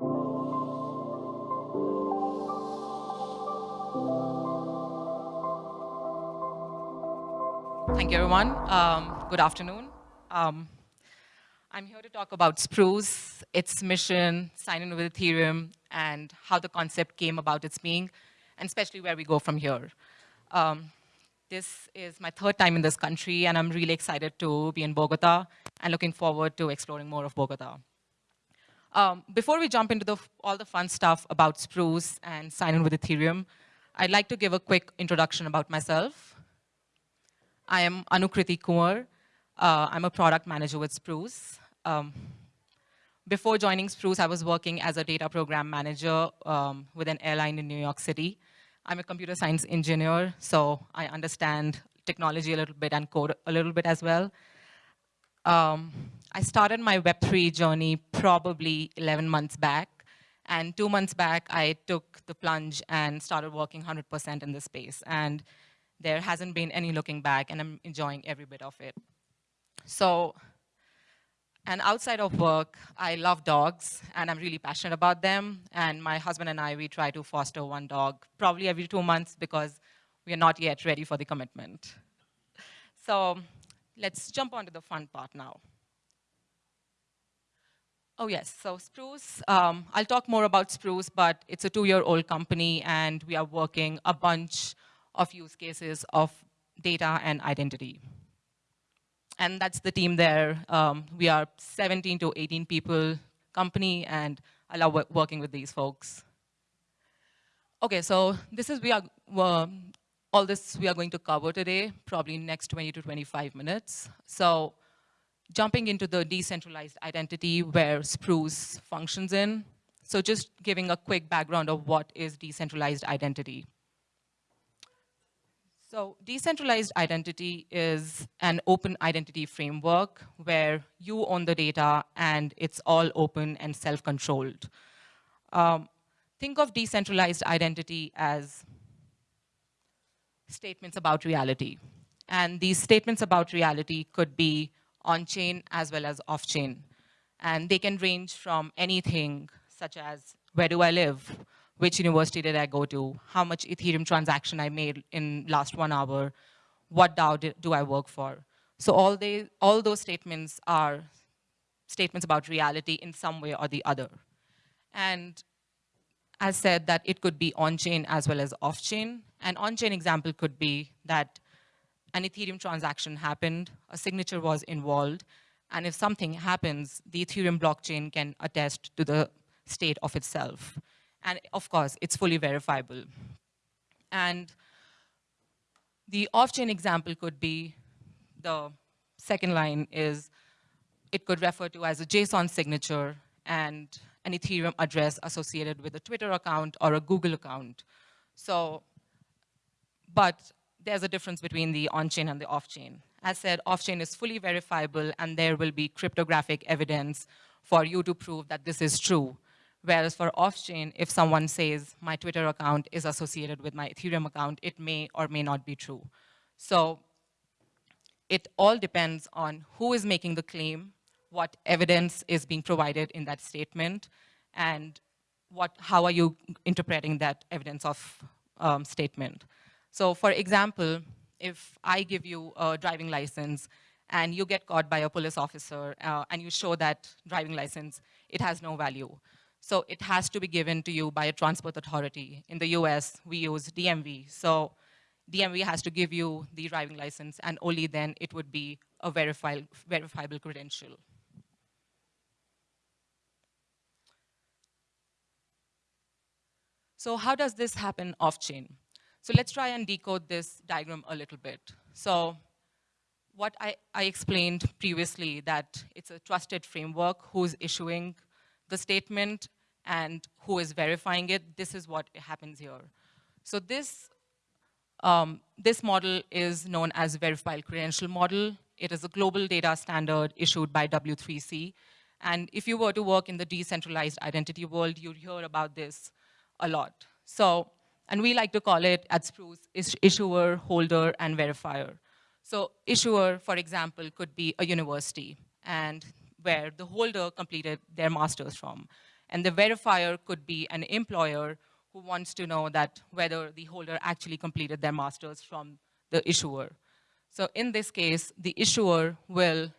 Thank you, everyone. Um, good afternoon. Um, I'm here to talk about Spruce, its mission, sign-in with Ethereum, and how the concept came about its being, and especially where we go from here. Um, this is my third time in this country, and I'm really excited to be in Bogota and looking forward to exploring more of Bogota. Um, before we jump into the, all the fun stuff about Spruce and sign in with Ethereum, I'd like to give a quick introduction about myself. I am Anukriti Kumar. Uh, I'm a product manager with Spruce. Um, before joining Spruce, I was working as a data program manager um, with an airline in New York City. I'm a computer science engineer, so I understand technology a little bit and code a little bit as well. Um, I started my Web3 journey probably 11 months back. And two months back, I took the plunge and started working 100% in this space. And there hasn't been any looking back, and I'm enjoying every bit of it. So and outside of work, I love dogs, and I'm really passionate about them. And my husband and I, we try to foster one dog probably every two months because we are not yet ready for the commitment. So let's jump on to the fun part now. Oh yes, so Spruce, um, I'll talk more about Spruce, but it's a two-year-old company, and we are working a bunch of use cases of data and identity and that's the team there. Um, we are 17 to 18 people company, and I love working with these folks. Okay, so this is we are uh, all this we are going to cover today, probably next 20 to 25 minutes. So jumping into the decentralized identity where Spruce functions in. So just giving a quick background of what is decentralized identity. So decentralized identity is an open identity framework where you own the data and it's all open and self-controlled. Um, think of decentralized identity as statements about reality. And these statements about reality could be on-chain as well as off-chain. And they can range from anything such as, where do I live? which university did I go to, how much Ethereum transaction I made in last one hour, what DAO do I work for. So all, they, all those statements are statements about reality in some way or the other. And as said that it could be on-chain as well as off-chain. An on-chain example could be that an Ethereum transaction happened, a signature was involved, and if something happens, the Ethereum blockchain can attest to the state of itself. And of course, it's fully verifiable. And the off-chain example could be, the second line is, it could refer to as a JSON signature and an Ethereum address associated with a Twitter account or a Google account. So, but there's a difference between the on-chain and the off-chain. As said, off-chain is fully verifiable and there will be cryptographic evidence for you to prove that this is true. Whereas for off-chain, if someone says my Twitter account is associated with my Ethereum account, it may or may not be true. So it all depends on who is making the claim, what evidence is being provided in that statement, and what, how are you interpreting that evidence of um, statement. So for example, if I give you a driving license and you get caught by a police officer uh, and you show that driving license, it has no value. So it has to be given to you by a transport authority. In the US, we use DMV. So DMV has to give you the driving license, and only then it would be a verifi verifiable credential. So how does this happen off-chain? So let's try and decode this diagram a little bit. So what I, I explained previously, that it's a trusted framework who's issuing the statement and who is verifying it, this is what happens here. So this, um, this model is known as verified credential model. It is a global data standard issued by W3C. And if you were to work in the decentralized identity world, you'd hear about this a lot. So, and we like to call it at Spruce issuer, holder, and verifier. So issuer, for example, could be a university. And where the holder completed their master's from. And the verifier could be an employer who wants to know that whether the holder actually completed their masters from the issuer. So in this case, the issuer will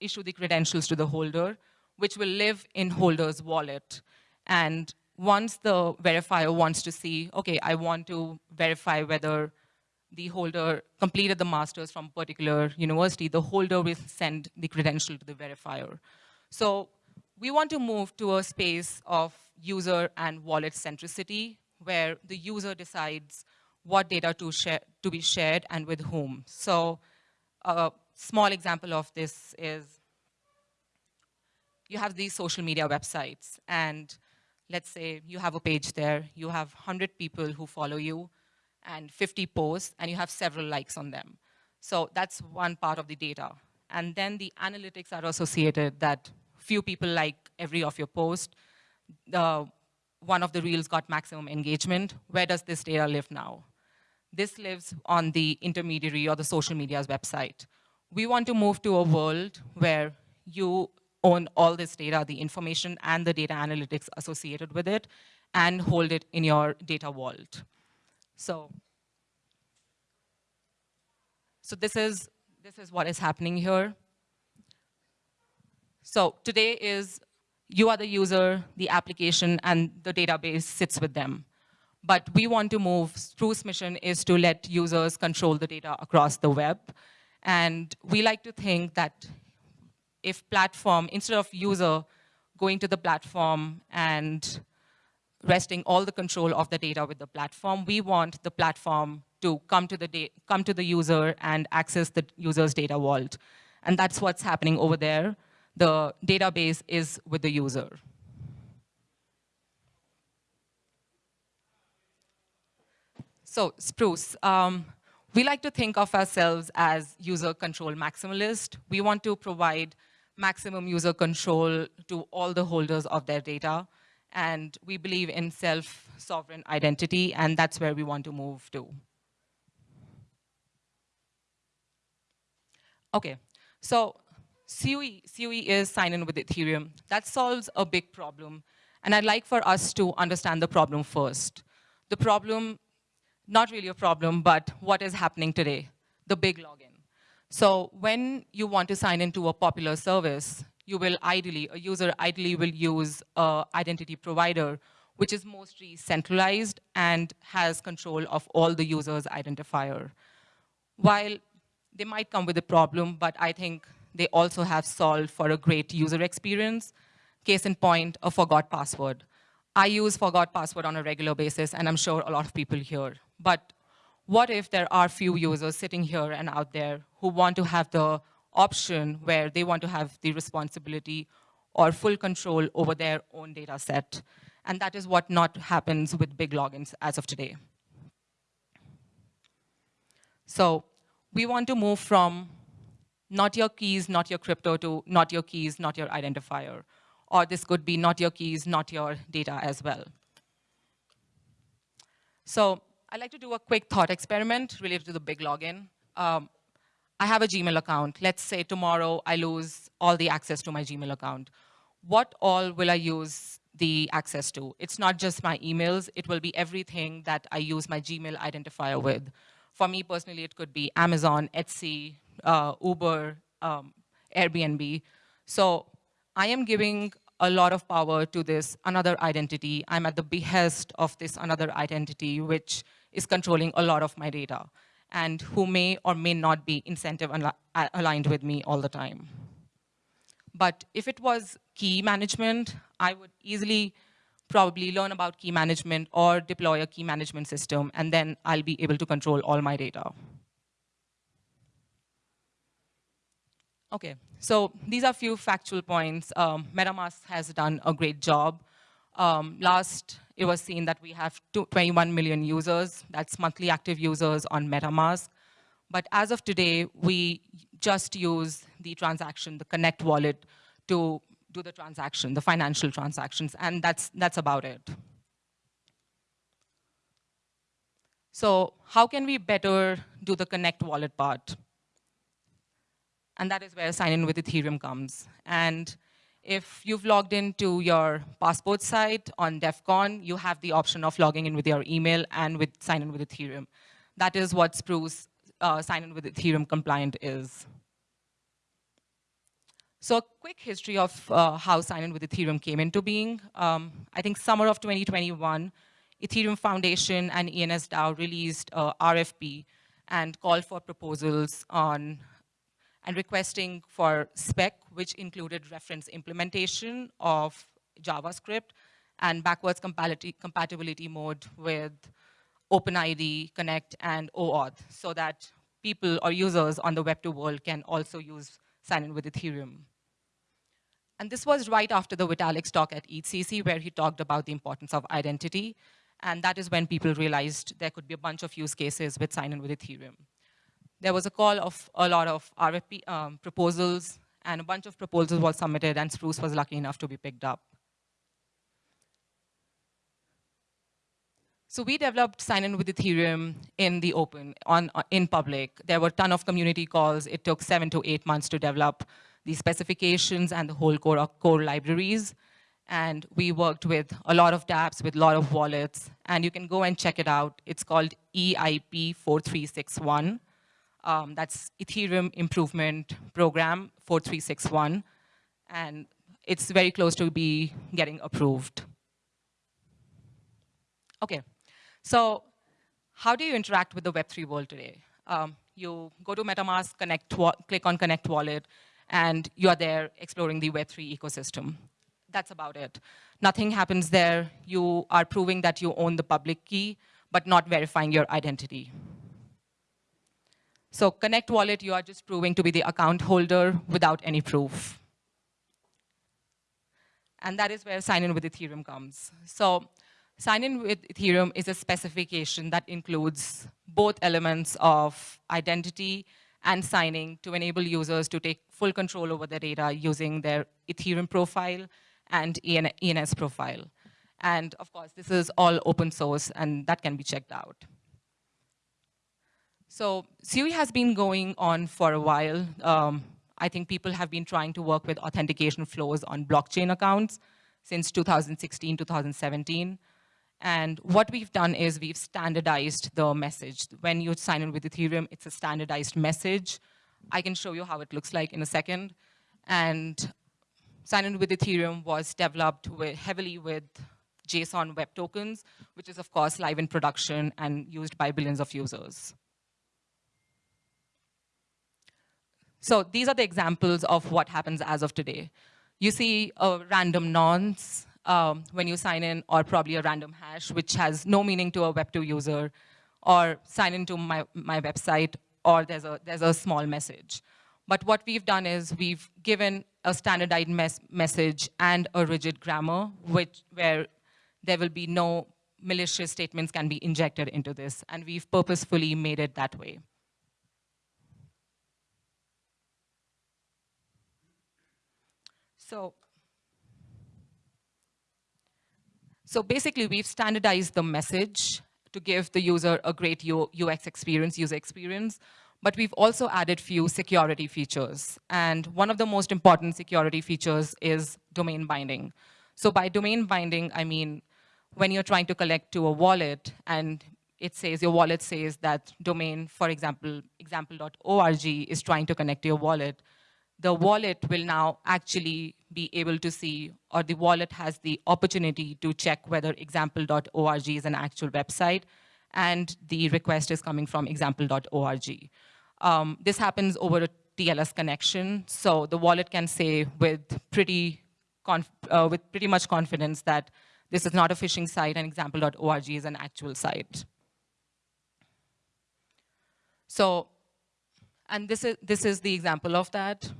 issue the credentials to the holder, which will live in holder's wallet. And once the verifier wants to see, okay, I want to verify whether the holder completed the master's from a particular university, the holder will send the credential to the verifier. So we want to move to a space of user and wallet centricity, where the user decides what data to, share, to be shared and with whom. So a small example of this is you have these social media websites, and let's say you have a page there, you have 100 people who follow you, and 50 posts, and you have several likes on them. So that's one part of the data. And then the analytics are associated that few people like every of your posts. The, one of the reels got maximum engagement. Where does this data live now? This lives on the intermediary or the social media's website. We want to move to a world where you own all this data, the information and the data analytics associated with it, and hold it in your data vault. So, so this is this is what is happening here. So today is you are the user, the application, and the database sits with them. But we want to move, Spruce mission is to let users control the data across the web. And we like to think that if platform, instead of user going to the platform and resting all the control of the data with the platform. We want the platform to come to the, come to the user and access the user's data vault. And that's what's happening over there. The database is with the user. So Spruce, um, we like to think of ourselves as user control maximalist. We want to provide maximum user control to all the holders of their data and we believe in self-sovereign identity, and that's where we want to move to. Okay, so SIWE, SIWE is sign-in with Ethereum. That solves a big problem, and I'd like for us to understand the problem first. The problem, not really a problem, but what is happening today, the big login. So when you want to sign into a popular service, you will ideally, a user ideally will use an identity provider, which is mostly centralized and has control of all the user's identifier. While they might come with a problem, but I think they also have solved for a great user experience. Case in point, a forgot password. I use forgot password on a regular basis, and I'm sure a lot of people here. But what if there are few users sitting here and out there who want to have the option where they want to have the responsibility or full control over their own data set. And that is what not happens with big logins as of today. So we want to move from not your keys, not your crypto to not your keys, not your identifier. Or this could be not your keys, not your data as well. So I'd like to do a quick thought experiment related to the big login. Um, I have a Gmail account. Let's say tomorrow I lose all the access to my Gmail account. What all will I use the access to? It's not just my emails. It will be everything that I use my Gmail identifier with. For me personally, it could be Amazon, Etsy, uh, Uber, um, Airbnb. So I am giving a lot of power to this another identity. I'm at the behest of this another identity, which is controlling a lot of my data and who may or may not be incentive aligned with me all the time. But if it was key management, I would easily probably learn about key management or deploy a key management system, and then I'll be able to control all my data. Okay, so these are a few factual points. Um, MetaMask has done a great job. Um, last it was seen that we have 21 million users, that's monthly active users on MetaMask. But as of today, we just use the transaction, the Connect wallet, to do the transaction, the financial transactions, and that's, that's about it. So how can we better do the Connect wallet part? And that is where sign in with Ethereum comes. And If you've logged into your passport site on Devcon, you have the option of logging in with your email and with sign in with Ethereum. That is what Spruce uh, sign in with Ethereum compliant is. So a quick history of uh, how sign-in with Ethereum came into being. Um, I think summer of 2021, Ethereum Foundation and ENS DAO released RFP and called for proposals on and requesting for spec, which included reference implementation of JavaScript and backwards compatibility, mode with OpenID, Connect, and OAuth, so that people or users on the Web2 world can also use sign-in with Ethereum. And this was right after the Vitalik's talk at EthCC, where he talked about the importance of identity. And that is when people realized there could be a bunch of use cases with sign-in with Ethereum. There was a call of a lot of RFP um, proposals, and a bunch of proposals were submitted, and Spruce was lucky enough to be picked up. So we developed sign-in with Ethereum in the open, on, uh, in public. There were a ton of community calls. It took seven to eight months to develop the specifications and the whole core, core libraries. And we worked with a lot of dApps, with a lot of wallets. And you can go and check it out. It's called EIP 4361. Um, that's Ethereum Improvement Program 4361. And it's very close to be getting approved. Okay, so how do you interact with the Web3 world today? Um, you go to MetaMask, connect, click on Connect Wallet, and you are there exploring the Web3 ecosystem. That's about it. Nothing happens there. You are proving that you own the public key, but not verifying your identity. So Connect Wallet, you are just proving to be the account holder without any proof. And that is where sign-in with Ethereum comes. So sign-in with Ethereum is a specification that includes both elements of identity and signing to enable users to take full control over their data using their Ethereum profile and ENS profile. And of course, this is all open source and that can be checked out. So SIWE has been going on for a while. Um, I think people have been trying to work with authentication flows on blockchain accounts since 2016, 2017. And what we've done is we've standardized the message. When you sign in with Ethereum, it's a standardized message. I can show you how it looks like in a second. And sign in with Ethereum was developed with, heavily with JSON web tokens, which is of course live in production and used by billions of users. So these are the examples of what happens as of today. You see a random nonce um, when you sign in, or probably a random hash, which has no meaning to a Web2 user, or sign into my, my website, or there's a, there's a small message. But what we've done is we've given a standardized mes message and a rigid grammar, which, where there will be no malicious statements can be injected into this, and we've purposefully made it that way. So So basically, we've standardized the message to give the user a great UX experience, user experience, but we've also added few security features. And one of the most important security features is domain binding. So by domain binding, I mean, when you're trying to collect to a wallet and it says, your wallet says that domain, for example, example.org is trying to connect to your wallet, the wallet will now actually be able to see, or the wallet has the opportunity to check whether example.org is an actual website, and the request is coming from example.org. Um, this happens over a TLS connection, so the wallet can say with pretty, uh, with pretty much confidence that this is not a phishing site and example.org is an actual site. So, and this is, this is the example of that.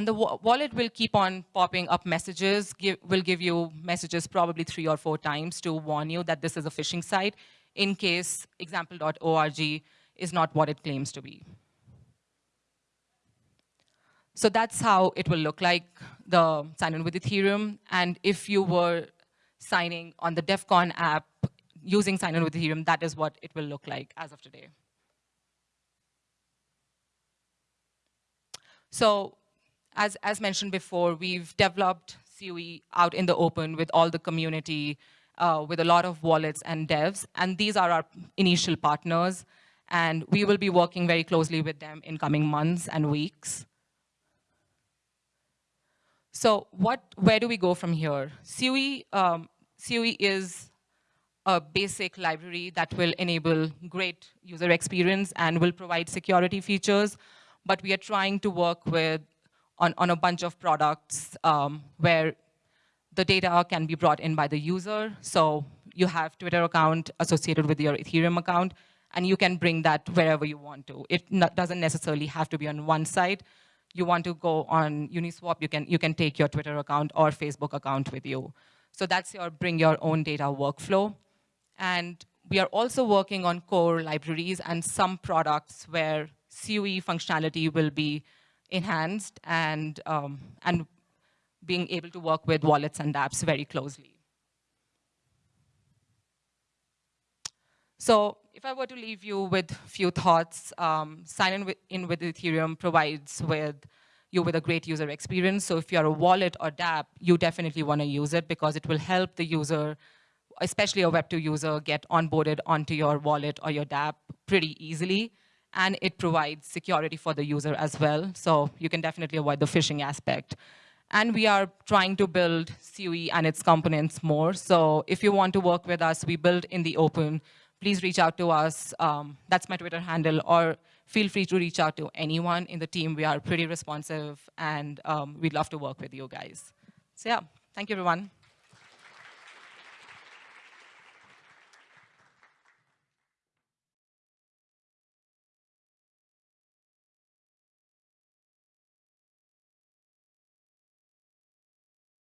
And the wallet will keep on popping up messages, give, will give you messages probably three or four times to warn you that this is a phishing site in case example.org is not what it claims to be. So that's how it will look like, the sign-in with Ethereum. And if you were signing on the Devcon app using sign-in with Ethereum, that is what it will look like as of today. So as, as mentioned before, we've developed SIWE out in the open with all the community, uh, with a lot of wallets and devs, and these are our initial partners, and we will be working very closely with them in coming months and weeks. So what, where do we go from here? SIWE, um, SIWE is a basic library that will enable great user experience and will provide security features, but we are trying to work with on, on a bunch of products um, where the data can be brought in by the user. So you have Twitter account associated with your Ethereum account, and you can bring that wherever you want to. It doesn't necessarily have to be on one site. You want to go on Uniswap, you can, you can take your Twitter account or Facebook account with you. So that's your bring your own data workflow. And we are also working on core libraries and some products where SIWE functionality will be enhanced and, um, and being able to work with wallets and dApps very closely. So if I were to leave you with a few thoughts, um, sign in with, in with Ethereum provides with you with a great user experience. So if you're a wallet or dApp, you definitely want to use it because it will help the user, especially a Web2 user, get onboarded onto your wallet or your dApp pretty easily. And it provides security for the user as well. So you can definitely avoid the phishing aspect. And we are trying to build SIWE and its components more. So if you want to work with us, we build in the open please reach out to us. Um, that's my Twitter handle, or feel free to reach out to anyone in the team. We are pretty responsive, and um, we'd love to work with you guys. So yeah, thank you, everyone.